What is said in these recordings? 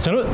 저는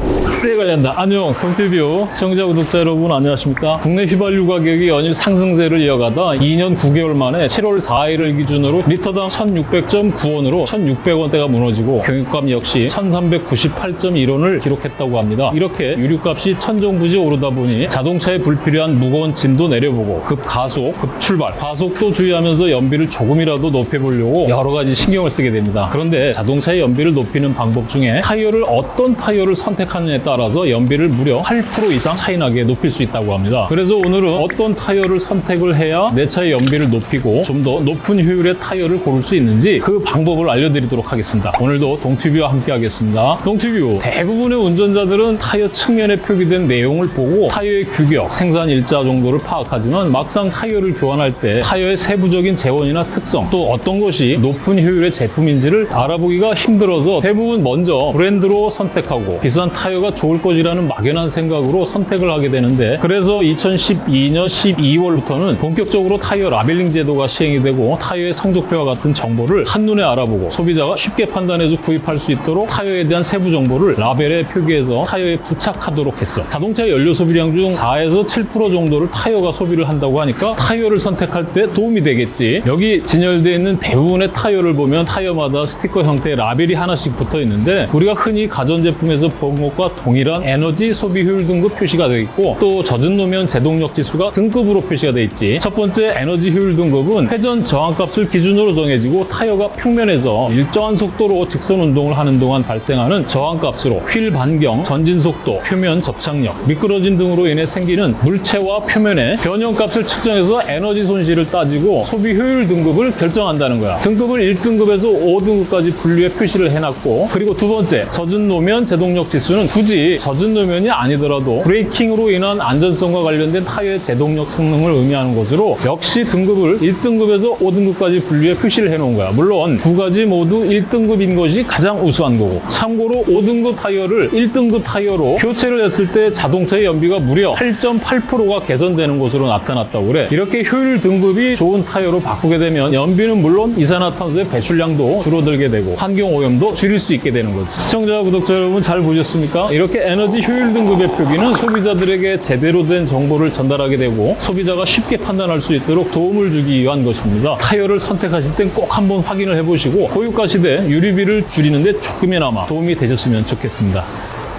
때 관련다. 안녕, 동티뷰 시청자 구독자 여러분 안녕하십니까? 국내 휘발유 가격이 연일 상승세를 이어가다 2년 9개월 만에 7월 4일을 기준으로 리터당 1,600.9원으로 1,600원대가 무너지고 경유값 역시 1,398.1원을 기록했다고 합니다. 이렇게 유류값이 천정부지 오르다 보니 자동차에 불필요한 무거운 짐도 내려보고 급 가속, 급 출발, 과속도 주의하면서 연비를 조금이라도 높여보려고 여러 가지 신경을 쓰게 됩니다. 그런데 자동차의 연비를 높이는 방법 중에 타이어를 어떤 타이어를 선택하느냐에 따라서 연비를 무려 8% 이상 차이나게 높일 수 있다고 합니다. 그래서 오늘은 어떤 타이어를 선택을 해야 내 차의 연비를 높이고 좀 더 높은 효율의 타이어를 고를 수 있는지 그 방법을 알려드리도록 하겠습니다. 오늘도 동티뷰와 함께 하겠습니다. 동티뷰 대부분의 운전자들은 타이어 측면에 표기된 내용을 보고 타이어의 규격, 생산 일자 정도를 파악하지만 막상 타이어를 교환할 때 타이어의 세부적인 제원이나 특성 또 어떤 것이 높은 효율의 제품인지를 알아보기가 힘들어서 대부분 먼저 브랜드로 선택하고 비싼 타이어가 좋을 것이라는 막연한 생각으로 선택을 하게 되는데 그래서 2012년 12월부터는 본격적으로 타이어 라벨링 제도가 시행이 되고 타이어의 성적표와 같은 정보를 한눈에 알아보고 소비자가 쉽게 판단해서 구입할 수 있도록 타이어에 대한 세부 정보를 라벨에 표기해서 타이어에 부착하도록 했어. 자동차 연료 소비량 중 4에서 7% 정도를 타이어가 소비를 한다고 하니까 타이어를 선택할 때 도움이 되겠지. 여기 진열되어 있는 대부분의 타이어를 보면 타이어마다 스티커 형태의 라벨이 하나씩 붙어 있는데 우리가 흔히 가전제품에서 본 것과 동일한 에너지 소비 효율 등급 표시가 되어 있고 또 젖은 노면 제동력 지수가 등급으로 표시가 되어 있지. 첫 번째 에너지 효율 등급은 회전 저항값을 기준으로 정해지고 타이어가 평면에서 일정한 속도로 직선 운동을 하는 동안 발생하는 저항값으로 휠 반경, 전진 속도, 표면 접착력, 미끄러짐 등으로 인해 생기는 물체와 표면의 변형값을 측정해서 에너지 손실을 따지고 소비 효율 등급을 결정한다는 거야. 등급을 1등급에서 5등급까지 분류해 표시를 해놨고 그리고 두 번째 젖은 노면 제동 력 지수는 굳이 젖은 노면이 아니더라도 braking으로 인한 안전성과 관련된 타이어의 제동력 성능을 의미하는 것으로 역시 등급을 1등급에서 5등급까지 분류해 표시를 해놓은 거야. 물론 두 가지 모두 1등급인 것이 가장 우수한 거고 참고로 5등급 타이어를 1등급 타이어로 교체를 했을 때 자동차의 연비가 무려 8.8%가 개선되는 것으로 나타났다고 그래. 이렇게 효율 등급이 좋은 타이어로 바꾸게 되면 연비는 물론 이산화탄소의 배출량도 줄어들게 되고 환경 오염도 줄일 수 있게 되는 거지. 시청자, 구독자 여러분 잘 보셨습니까? 이렇게 에너지 효율 등급의 표기는 소비자들에게 제대로 된 정보를 전달하게 되고 소비자가 쉽게 판단할 수 있도록 도움을 주기 위한 것입니다. 타이어를 선택하실 땐 꼭 한번 확인을 해보시고 고유가 시대 유리비를 줄이는 데 조금이나마 도움이 되셨으면 좋겠습니다.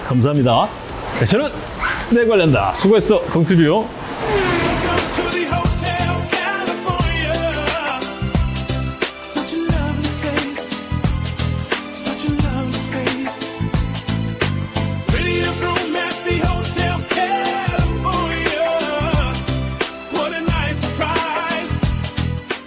감사합니다. 네, 저는 내 관련다. 수고했어, 동티뷰.